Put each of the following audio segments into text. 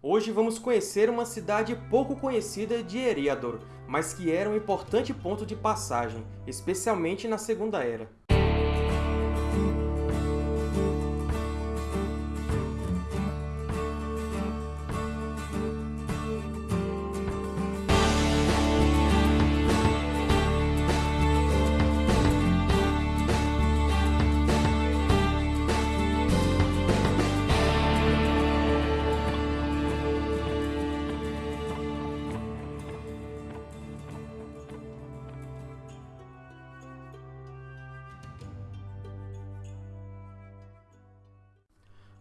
Hoje vamos conhecer uma cidade pouco conhecida de Eriador, mas que era um importante ponto de passagem, especialmente na Segunda Era.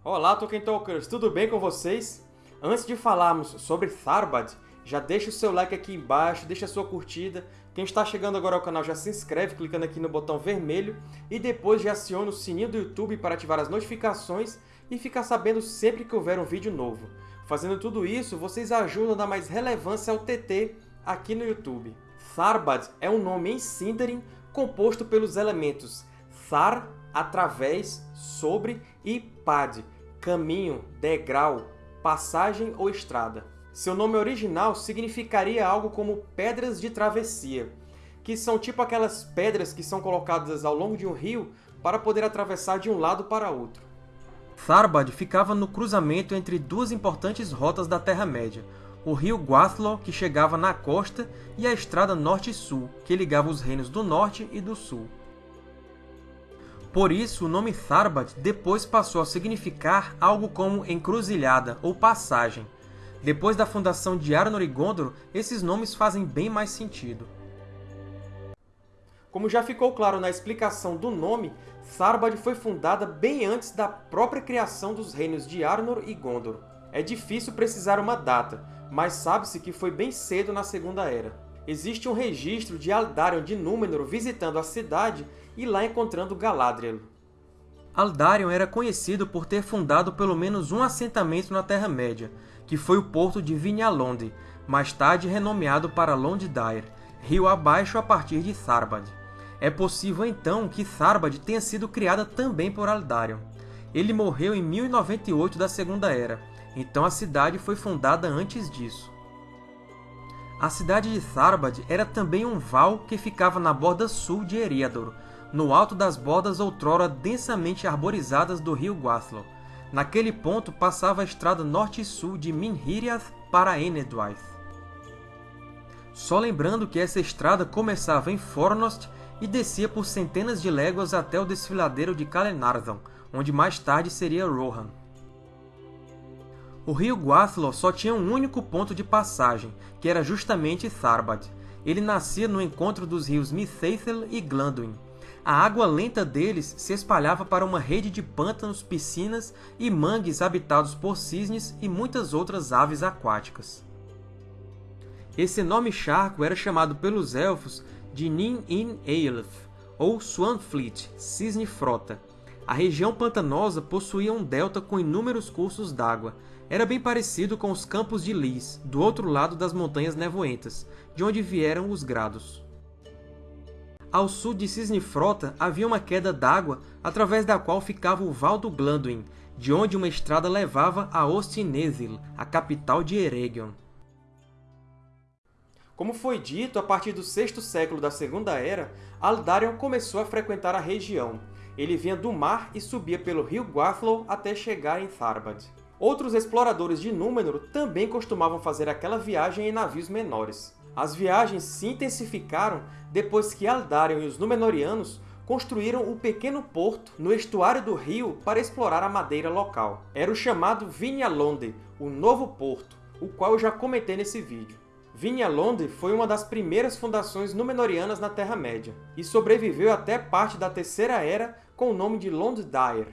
Olá, Tolkien Talkers! Tudo bem com vocês? Antes de falarmos sobre Tharbad, já deixa o seu like aqui embaixo, deixa a sua curtida. Quem está chegando agora ao canal já se inscreve clicando aqui no botão vermelho e depois já aciona o sininho do YouTube para ativar as notificações e ficar sabendo sempre que houver um vídeo novo. Fazendo tudo isso, vocês ajudam a dar mais relevância ao TT aqui no YouTube. Tharbad é um nome em Sindarin composto pelos elementos Thar, através, sobre e Pad, caminho, degrau, passagem ou estrada. Seu nome original significaria algo como pedras de travessia, que são tipo aquelas pedras que são colocadas ao longo de um rio para poder atravessar de um lado para outro. Tharbad ficava no cruzamento entre duas importantes rotas da Terra-média, o rio Guathlo, que chegava na costa, e a estrada norte-sul, que ligava os reinos do norte e do sul. Por isso, o nome Tharbad depois passou a significar algo como encruzilhada ou passagem. Depois da fundação de Arnor e Gondor, esses nomes fazem bem mais sentido. Como já ficou claro na explicação do nome, Tharbad foi fundada bem antes da própria criação dos reinos de Arnor e Gondor. É difícil precisar uma data, mas sabe-se que foi bem cedo na Segunda Era existe um registro de Aldarion de Númenor visitando a cidade e lá encontrando Galadriel. Aldarion era conhecido por ter fundado pelo menos um assentamento na Terra-média, que foi o porto de Vinhalonde, mais tarde renomeado para Londdyr, rio abaixo a partir de Tharbad. É possível então que Tharbad tenha sido criada também por Aldarion. Ele morreu em 1098 da Segunda Era, então a cidade foi fundada antes disso. A cidade de Tharbad era também um val que ficava na borda sul de Eriador, no alto das bordas outrora densamente arborizadas do rio Guathlo. Naquele ponto passava a estrada norte e sul de Minhiriath para Enedwaith. Só lembrando que essa estrada começava em Fornost e descia por centenas de léguas até o desfiladeiro de Calenardon, onde mais tarde seria Rohan. O rio Guathlo só tinha um único ponto de passagem, que era justamente Tharbad. Ele nascia no encontro dos rios Mithaithel e Glanduin. A água lenta deles se espalhava para uma rede de pântanos, piscinas e mangues habitados por cisnes e muitas outras aves aquáticas. Esse enorme charco era chamado pelos Elfos de Nin-in-Eilth, ou Swanfleet, Cisne Frota. A região pantanosa possuía um delta com inúmeros cursos d'água, era bem parecido com os Campos de Lis, do outro lado das Montanhas Nevoentas, de onde vieram os Grados. Ao sul de Cisne Frota havia uma queda d'água através da qual ficava o Val do Glanduin, de onde uma estrada levava a Ostinethil, a capital de Eregion. Como foi dito, a partir do sexto século da Segunda Era, Aldarion começou a frequentar a região. Ele vinha do mar e subia pelo rio Guathlo até chegar em Tharbad. Outros exploradores de Númenor também costumavam fazer aquela viagem em navios menores. As viagens se intensificaram depois que Aldarion e os Númenóreanos construíram o um pequeno porto no estuário do rio para explorar a madeira local. Era o chamado Vinhalonde, o Novo Porto, o qual eu já comentei nesse vídeo. Vinhalonde foi uma das primeiras fundações Númenóreanas na Terra-média, e sobreviveu até parte da Terceira Era com o nome de Londdyr.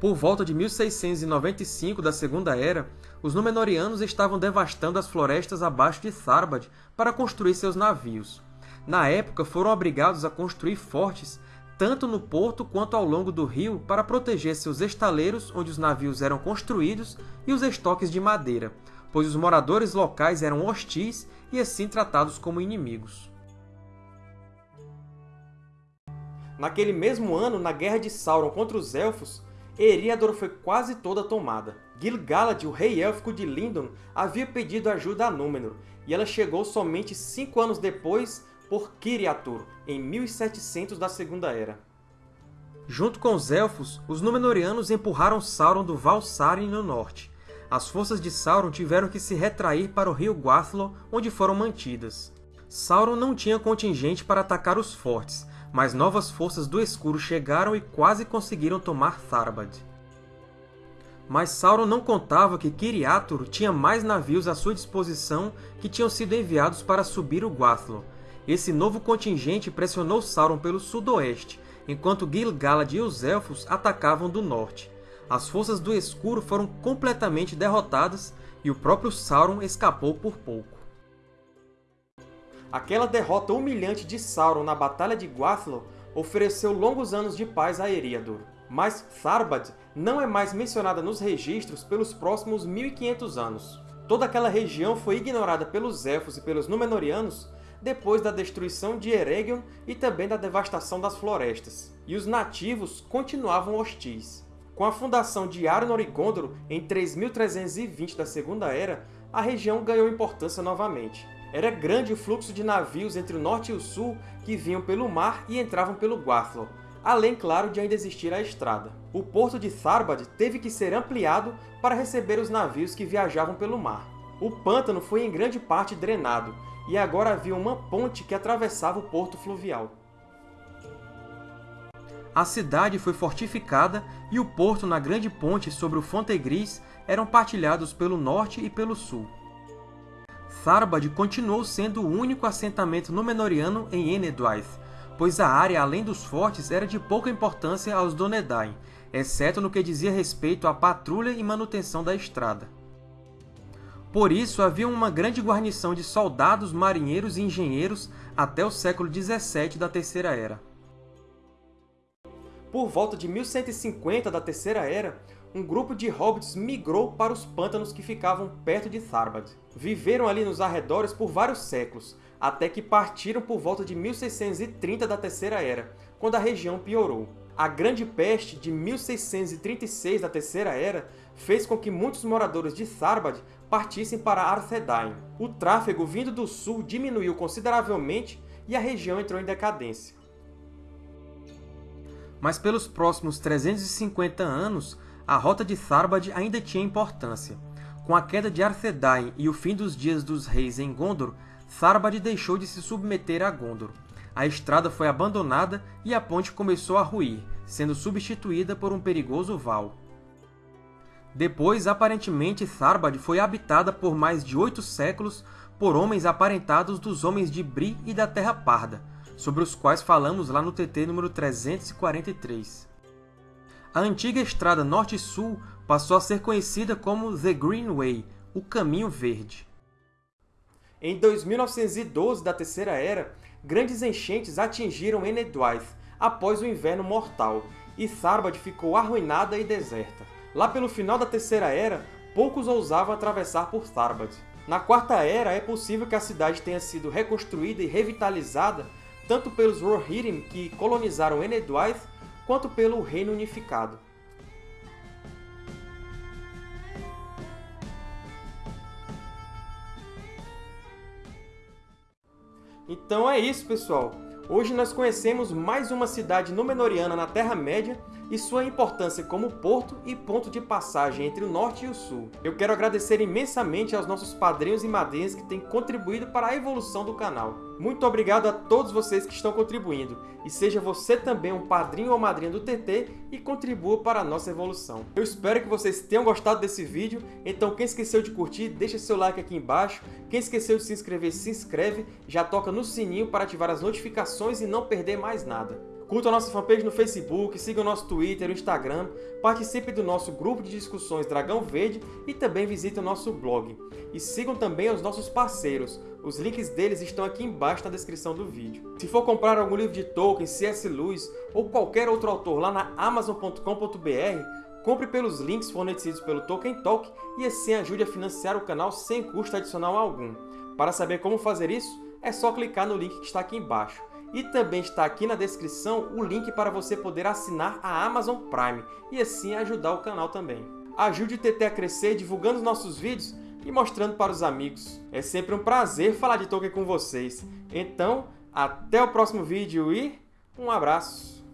Por volta de 1695 da Segunda Era, os Númenóreanos estavam devastando as florestas abaixo de Tharbad para construir seus navios. Na época, foram obrigados a construir fortes tanto no porto quanto ao longo do rio para proteger seus estaleiros onde os navios eram construídos e os estoques de madeira, pois os moradores locais eram hostis e assim tratados como inimigos. Naquele mesmo ano, na Guerra de Sauron contra os Elfos, Eriador foi quase toda tomada. Gil-galad, o rei élfico de Lindon, havia pedido ajuda a Númenor, e ela chegou somente cinco anos depois por Kiriatur, em 1700 da Segunda Era. Junto com os Elfos, os Númenóreanos empurraram Sauron do Val Saren no norte. As forças de Sauron tiveram que se retrair para o rio Guathlo, onde foram mantidas. Sauron não tinha contingente para atacar os fortes, mas novas forças do Escuro chegaram e quase conseguiram tomar Tharbad. Mas Sauron não contava que Kiriatur tinha mais navios à sua disposição que tinham sido enviados para subir o Guathlo. Esse novo contingente pressionou Sauron pelo sudoeste, enquanto Gil-galad e os Elfos atacavam do norte. As forças do Escuro foram completamente derrotadas e o próprio Sauron escapou por pouco. Aquela derrota humilhante de Sauron na Batalha de Guathlo ofereceu longos anos de paz a Eriador. Mas Tharbad não é mais mencionada nos registros pelos próximos 1500 anos. Toda aquela região foi ignorada pelos Elfos e pelos Númenóreanos depois da destruição de Eregion e também da devastação das florestas, e os nativos continuavam hostis. Com a fundação de Arnor e Gondor em 3320 da Segunda Era, a região ganhou importância novamente. Era grande o fluxo de navios entre o norte e o sul que vinham pelo mar e entravam pelo Guathlo, além, claro, de ainda existir a estrada. O porto de Tharbad teve que ser ampliado para receber os navios que viajavam pelo mar. O pântano foi em grande parte drenado, e agora havia uma ponte que atravessava o porto fluvial. A cidade foi fortificada e o porto na grande ponte sobre o Fontegris eram partilhados pelo norte e pelo sul. Tharbad continuou sendo o único assentamento Númenóreano em Enedwaith, pois a área além dos fortes era de pouca importância aos Dúnedain, exceto no que dizia respeito à patrulha e manutenção da estrada. Por isso, havia uma grande guarnição de soldados, marinheiros e engenheiros até o século XVII da Terceira Era. Por volta de 1150 da Terceira Era, um grupo de hobbits migrou para os pântanos que ficavam perto de Tharbad. Viveram ali nos arredores por vários séculos, até que partiram por volta de 1630 da Terceira Era, quando a região piorou. A Grande Peste de 1636 da Terceira Era fez com que muitos moradores de Tharbad partissem para Arthedain. O tráfego vindo do sul diminuiu consideravelmente e a região entrou em decadência. Mas pelos próximos 350 anos, a rota de Tharbad ainda tinha importância. Com a queda de Arthedain e o fim dos Dias dos Reis em Gondor, Tharbad deixou de se submeter a Gondor. A estrada foi abandonada e a ponte começou a ruir, sendo substituída por um perigoso val. Depois, aparentemente, Tharbad foi habitada por mais de oito séculos por homens aparentados dos Homens de Bri e da Terra Parda, sobre os quais falamos lá no TT número 343. A antiga estrada norte-sul passou a ser conhecida como The Green Way, o Caminho Verde. Em 2912 da Terceira Era, grandes enchentes atingiram Enedwaith após o Inverno Mortal, e Tharbad ficou arruinada e deserta. Lá pelo final da Terceira Era, poucos ousavam atravessar por Tharbad. Na Quarta Era, é possível que a cidade tenha sido reconstruída e revitalizada tanto pelos Rohirrim, que colonizaram Enedwaith, quanto pelo Reino Unificado. Então é isso, pessoal! Hoje nós conhecemos mais uma cidade Númenóreana na Terra-média e sua importância como porto e ponto de passagem entre o norte e o sul. Eu quero agradecer imensamente aos nossos padrinhos e madrinhas que têm contribuído para a evolução do canal. Muito obrigado a todos vocês que estão contribuindo, e seja você também um padrinho ou madrinha do TT e contribua para a nossa evolução. Eu espero que vocês tenham gostado desse vídeo, então quem esqueceu de curtir, deixa seu like aqui embaixo, quem esqueceu de se inscrever, se inscreve, já toca no sininho para ativar as notificações e não perder mais nada. Curta a nossa fanpage no Facebook, siga o nosso Twitter e Instagram, participe do nosso grupo de discussões Dragão Verde e também visite o nosso blog. E sigam também os nossos parceiros, os links deles estão aqui embaixo na descrição do vídeo. Se for comprar algum livro de Tolkien, C.S. Lewis ou qualquer outro autor lá na Amazon.com.br, compre pelos links fornecidos pelo Tolkien Talk e assim ajude a financiar o canal sem custo adicional algum. Para saber como fazer isso, é só clicar no link que está aqui embaixo. E também está aqui na descrição o link para você poder assinar a Amazon Prime e assim ajudar o canal também. ajude o TT a crescer divulgando nossos vídeos e mostrando para os amigos. É sempre um prazer falar de Tolkien com vocês. Então, até o próximo vídeo e um abraço!